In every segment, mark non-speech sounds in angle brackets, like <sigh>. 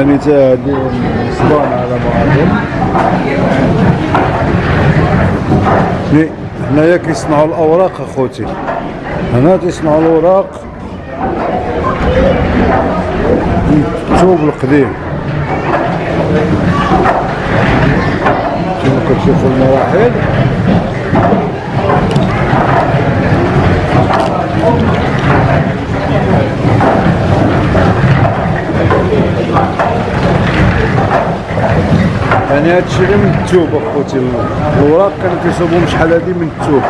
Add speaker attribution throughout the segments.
Speaker 1: يعني الصبان على بعضهم. ني هنايا كيصنعوا الأوراق أخوتي. هنا تيصنعوا الأوراق. الثوب القديم. كما كتشوفوا المراحل. يعني هادشي غير من التوب أخوتي. الوراق كانوا كيصوبهم شحال هذه من التوب.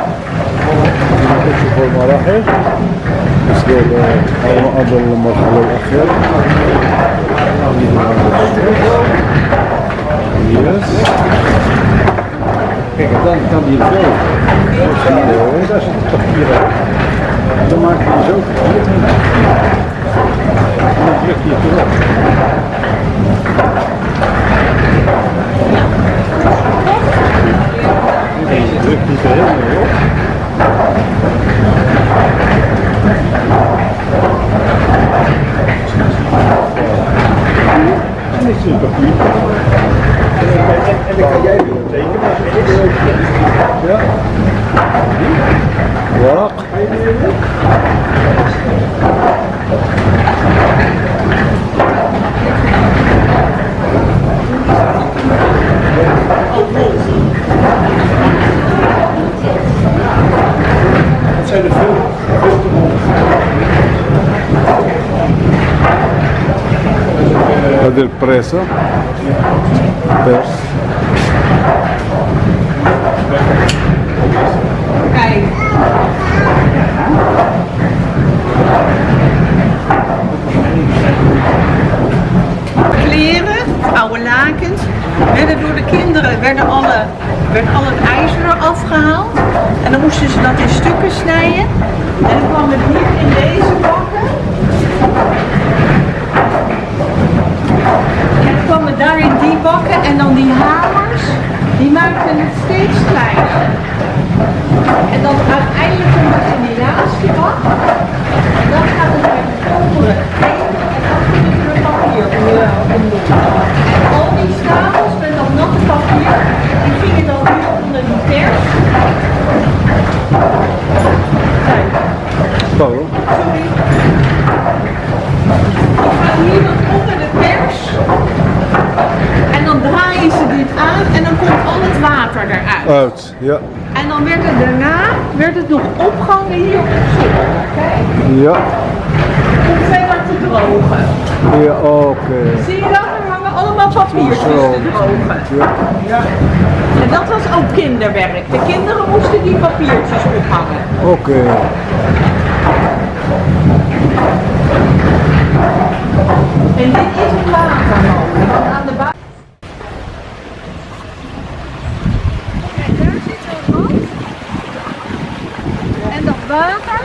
Speaker 1: كما كتشوفوا المراحل. وصلوا اظن المرحلة الأخيرة. يس. Er helemaal op. En dit is. En jij tekenen. Ja. Dat zijn er veel, Pers.
Speaker 2: Kijk. Kleren, oude lakens, werden door de kinderen, werden alle, werd al het ijzer eraf gehaald. En dan moesten ze dat in stukken snijden. En dan kwam het hier in deze bakken. En dan kwam het daar in die bakken en dan die hamers, die maakten het steeds kleiner. En dan uiteindelijk komt het in die laatste bak. En dan gaat het bij de koperen heen. En dan kunnen we het papier onder- onder. En al die stapels met dat natte papier, die gingen dan hier onder die pers. Kijk,
Speaker 1: Paulo.
Speaker 2: sorry. Die gaan hier dan onder de pers. En dan draaien ze dit aan en dan komt al het water eruit.
Speaker 1: Uit, ja.
Speaker 2: En dan werd het daarna werd het nog opgehangen hier op het zolder. Kijk,
Speaker 1: Ja,
Speaker 2: om verder te drogen.
Speaker 1: ja oké.
Speaker 2: Zie je dat? Er hangen allemaal papiertjes te drogen.
Speaker 1: Ja,
Speaker 2: En dat was ook kinderwerk. De kinderen moesten die papiertjes ophangen.
Speaker 1: oké.
Speaker 2: En dit is een. Want aan de buitenkant. Kijk, daar zit een rand. En dat water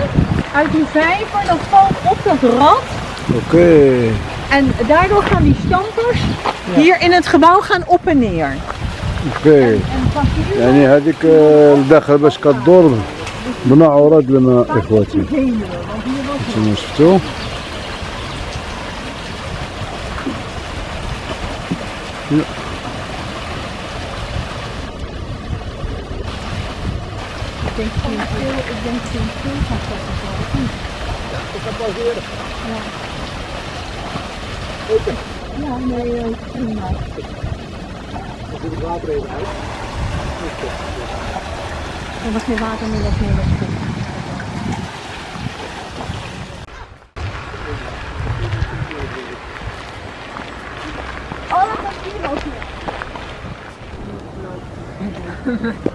Speaker 2: uit die vijver, dat valt op dat rad.
Speaker 1: Oké.
Speaker 2: En daardoor gaan die stampers hier in het gebouw gaan op en neer.
Speaker 1: اوكي
Speaker 2: En papier
Speaker 1: يعني هذيك آه، الداخل باش كدور بنوع عرض الماء اخواتي انتم شفتوا ja.
Speaker 2: Ja, nee, eh, prima. Er was geen water meer, was meer. Oh, dat was hier ook. <laughs>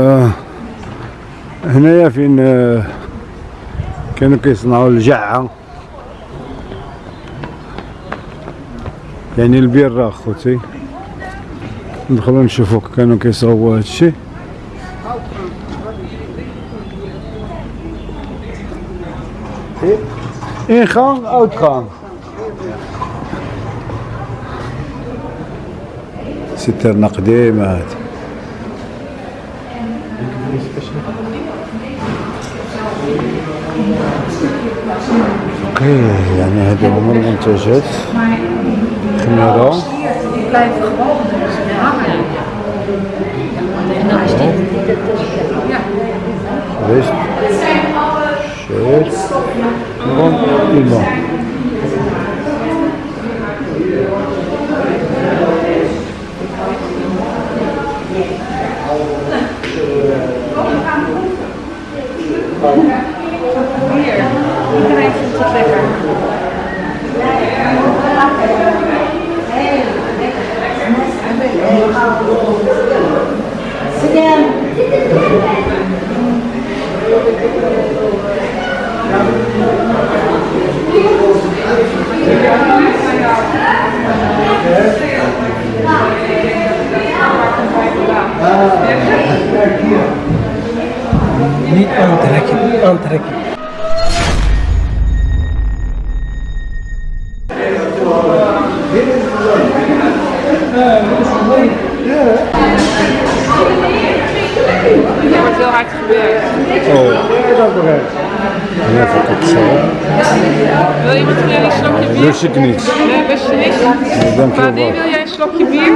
Speaker 1: هنايا فين آه كانوا كيصنعوا الجعة. يعني البيرة اخوتي ندخلوا نشوفوا كانوا كيصاوبوا هادشي ingang, uitgang. سترنا قديمة Oké, okay, dan hebben we allemaal eh, te het gemiddel.
Speaker 2: Die blijven gewoon hangen. En dan is dit Ja.
Speaker 1: Rust. Shit. Gewoon iemand.
Speaker 3: Niet aantrekken, aantrekken.
Speaker 2: Er wordt heel hard gewerkt.
Speaker 1: Oh. Het zo.
Speaker 2: Wil iemand van jullie een slokje bier?
Speaker 1: Lust ik niet.
Speaker 2: Nee, best niet.
Speaker 1: dank je wel.
Speaker 2: wil jij een slokje bier?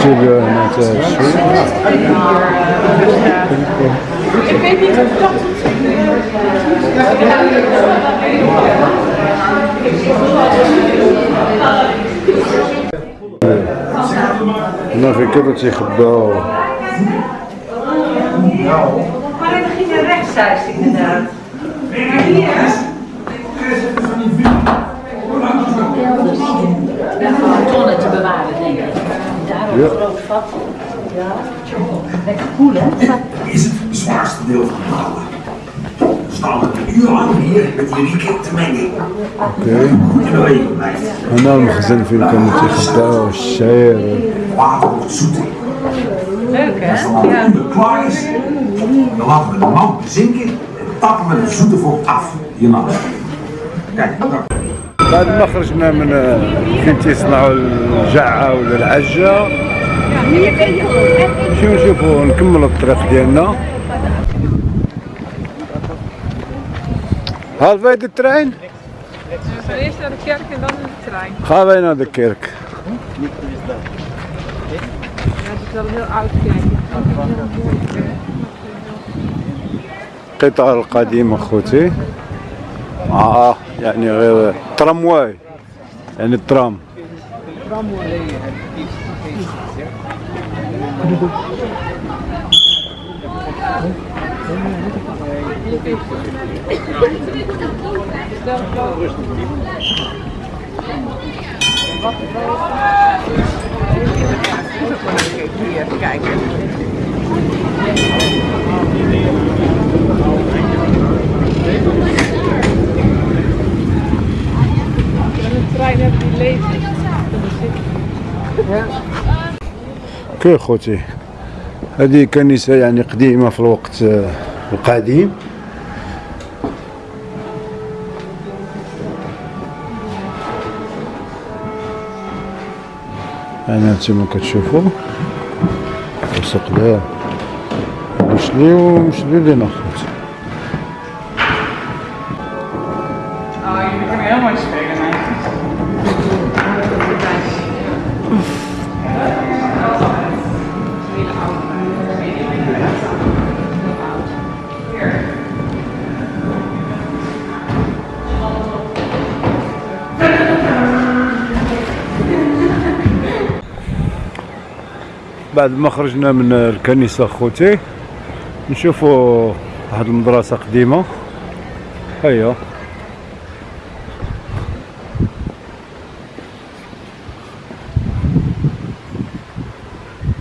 Speaker 1: Tibia met uh,
Speaker 2: Ik weet niet of dat
Speaker 1: Nou, het dat je gebouw.
Speaker 4: Maar we gingen rechtszijds inderdaad. Maar hier,
Speaker 5: tonnen te bewaren, denk ik. Daarom een groot vat. Ja. Lekker koel, hè?
Speaker 1: هنا المخزن فين كانوا تيخباو الشعير بعد ما خرجنا من فين تيصنعوا الجعه ولا العجه نمشيو نشوفوا نكملوا الطريق ديالنا هل فايد الترين؟
Speaker 2: We gaan eerst naar de kerk en dan in de trein.
Speaker 1: Gaan wij naar de kerk.
Speaker 2: Ja, het is wel een heel oud kerk.
Speaker 1: القطار القديم اخوتي اه يعني غير ترامواي يعني الترام
Speaker 2: Hier.
Speaker 1: كي خوتي هذه كنيسة يعني قديمة في الوقت القديم هنا هانتوما كتشوفوا السقلايه مشليو مشليو لينا خوتي بعد ما خرجنا من الكنيسة خوتي نشوفوا واحد المدرسة قديمة. هيا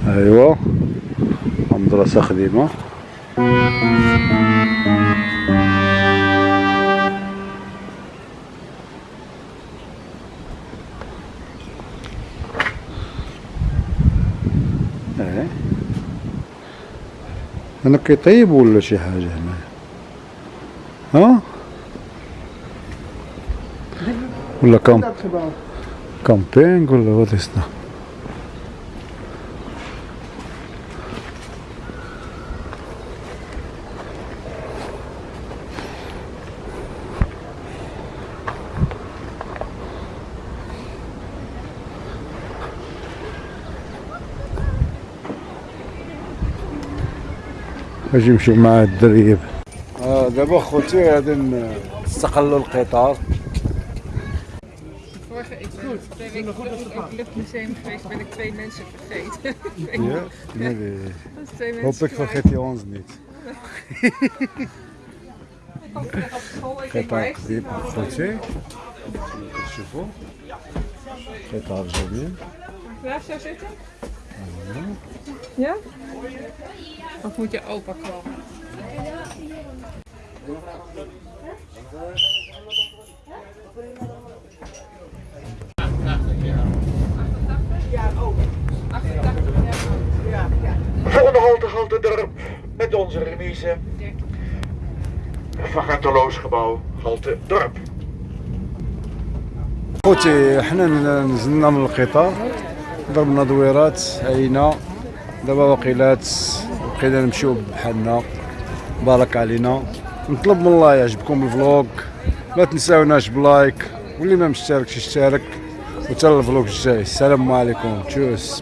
Speaker 1: ايوا مدرسة قديمة. أنا كيطيب ولا شي حاجة هنا؟ ها؟ ولا كام كامبينغ ولا وات is that اجي نمشيو مع الدريب آه دابا خوتي غادي نستقلوا القطار
Speaker 6: Vorige, ik ben twee weken terug in het luchtmuseum geweest, ben ik twee mensen vergeten.
Speaker 1: Ja, nee, nee.
Speaker 6: Dat is twee mensen
Speaker 1: Hopelijk
Speaker 6: kwijt.
Speaker 1: vergeet je ons niet.
Speaker 6: Ik was terug op school, ik denk, waar
Speaker 1: قطار
Speaker 6: is die
Speaker 1: قديم
Speaker 6: nou?
Speaker 1: خوتي كتشوفوا قطار جميل
Speaker 6: Waar zou zitten? Ja? Of moet je opa komen?
Speaker 7: Volgende halte, halte dorp, met onze remise. Van Genteloos gebouw, halte dorp.
Speaker 1: خوتي حنا نزلنا من القطار ضربنا دويرات عينا دابا واقيلات بقينا نمشيو بحالنا. بارك علينا. نطلب من الله يعجبكم الفلوق ما تنساوناش بلايك. واللي ما مشتركش يشترك وتا الفلوق الجاي. السلام عليكم. تشوس.